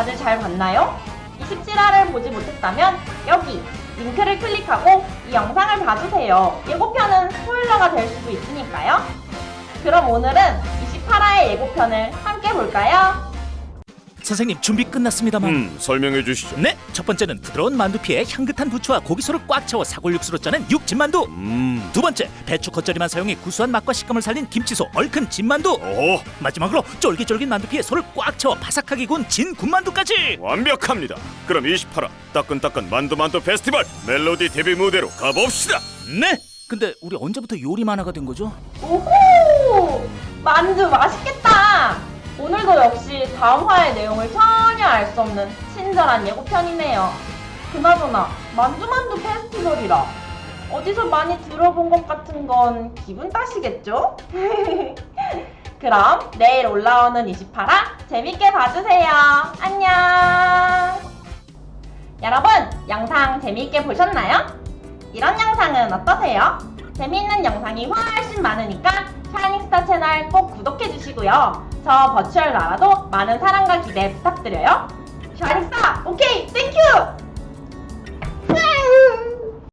다들 잘 봤나요? 27화를 보지 못했다면 여기 링크를 클릭하고 이 영상을 봐주세요. 예고편은 스포일러가 될 수도 있으니까요. 그럼 오늘은 28화의 예고편을 함께 볼까요? 선생님 준비 끝났습니다만 음, 설명해 주시죠. 네, 첫 번째는 부드러운 만두피에 향긋한 부추와 고기소를 꽉 채워 사골 육수로 짜낸 육진만두 음, 두 번째, 배추 겉절이만 사용해 구수한 맛과 식감을 살린 김치소 얼큰 진만두 오, 마지막으로 쫄깃쫄깃 만두피에 소를 꽉 채워 바삭하게 구운 진 군만두까지 완벽합니다. 그럼 28화 따끈따끈 만두만두 페스티벌 멜로디 데뷔 무대로 가봅시다. 네! 근데 우리 언제부터 요리 만화가 된 거죠? 오호! 만두 맛있겠다! 오늘도 역시 다음 화의 내용을 전혀 알 수 없는 친절한 예고편이네요. 그나저나 만두만두 페스티벌이라 어디서 많이 들어본 것 같은 건 기분 탓이겠죠? 그럼 내일 올라오는 28화 재밌게 봐주세요. 안녕! 여러분, 영상 재밌게 보셨나요? 이런 영상은 어떠세요? 재미있는 영상이 훨씬 많으니까 샤이닝스타 채널 꼭 구독해주시고요. 저 버추얼 나라도 많은 사랑과 기대 부탁드려요. 샤이닝스타, 오케이!